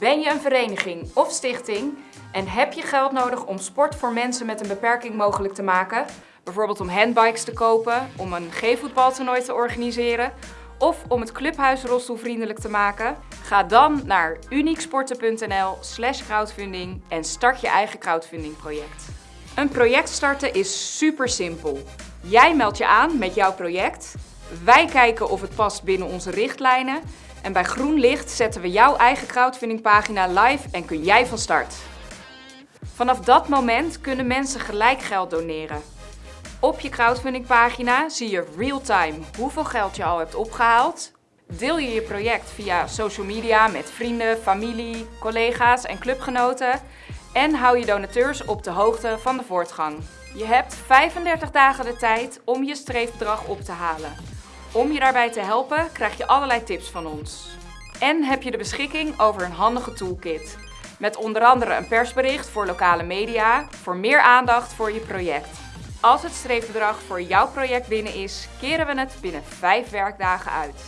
Ben je een vereniging of stichting en heb je geld nodig om sport voor mensen met een beperking mogelijk te maken? Bijvoorbeeld om handbikes te kopen, om een G-voetbaltoernooi te organiseren of om het clubhuis rolstoelvriendelijk te maken? Ga dan naar unieksporten.nl slash crowdfunding en start je eigen crowdfunding project. Een project starten is super simpel. Jij meldt je aan met jouw project. Wij kijken of het past binnen onze richtlijnen. En bij groen licht zetten we jouw eigen crowdfundingpagina live en kun jij van start. Vanaf dat moment kunnen mensen gelijk geld doneren. Op je crowdfundingpagina zie je real-time hoeveel geld je al hebt opgehaald. Deel je je project via social media met vrienden, familie, collega's en clubgenoten. En hou je donateurs op de hoogte van de voortgang. Je hebt 35 dagen de tijd om je streefbedrag op te halen. Om je daarbij te helpen krijg je allerlei tips van ons. En heb je de beschikking over een handige toolkit. Met onder andere een persbericht voor lokale media, voor meer aandacht voor je project. Als het streefbedrag voor jouw project binnen is, keren we het binnen 5 werkdagen uit.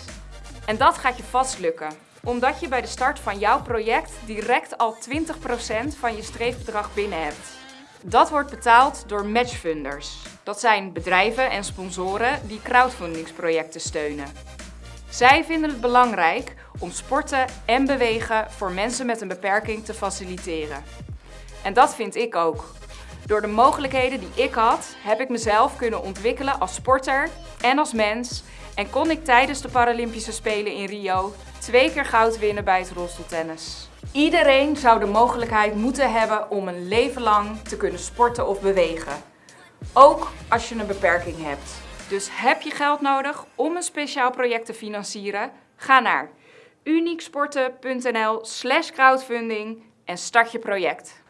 En dat gaat je vast lukken, omdat je bij de start van jouw project direct al 20% van je streefbedrag binnen hebt. Dat wordt betaald door matchfunders. Dat zijn bedrijven en sponsoren die crowdfundingsprojecten steunen. Zij vinden het belangrijk om sporten en bewegen voor mensen met een beperking te faciliteren. En dat vind ik ook. Door de mogelijkheden die ik had, heb ik mezelf kunnen ontwikkelen als sporter en als mens en kon ik tijdens de Paralympische Spelen in Rio twee keer goud winnen bij het rolstoeltennis. Iedereen zou de mogelijkheid moeten hebben om een leven lang te kunnen sporten of bewegen. Ook als je een beperking hebt. Dus heb je geld nodig om een speciaal project te financieren? Ga naar unieksporten.nl slash crowdfunding en start je project.